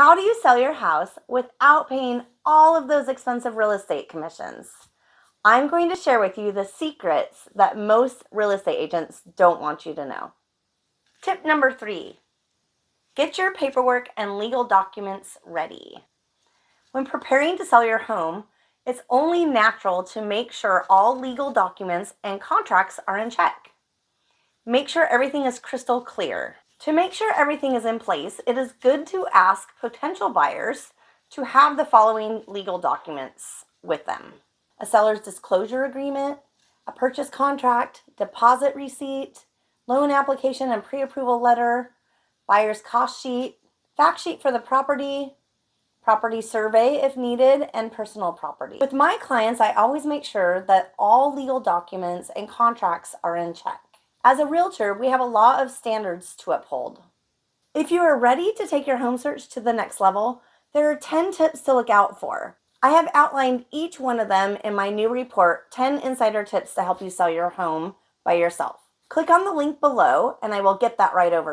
How do you sell your house without paying all of those expensive real estate commissions? I'm going to share with you the secrets that most real estate agents don't want you to know. Tip number three get your paperwork and legal documents ready. When preparing to sell your home, it's only natural to make sure all legal documents and contracts are in check. Make sure everything is crystal clear. To make sure everything is in place, it is good to ask potential buyers to have the following legal documents with them. A seller's disclosure agreement, a purchase contract, deposit receipt, loan application and pre-approval letter, buyer's cost sheet, fact sheet for the property, property survey if needed, and personal property. With my clients, I always make sure that all legal documents and contracts are in check. As a realtor, we have a lot of standards to uphold. If you are ready to take your home search to the next level, there are 10 tips to look out for. I have outlined each one of them in my new report, 10 Insider Tips to Help You Sell Your Home by Yourself. Click on the link below and I will get that right over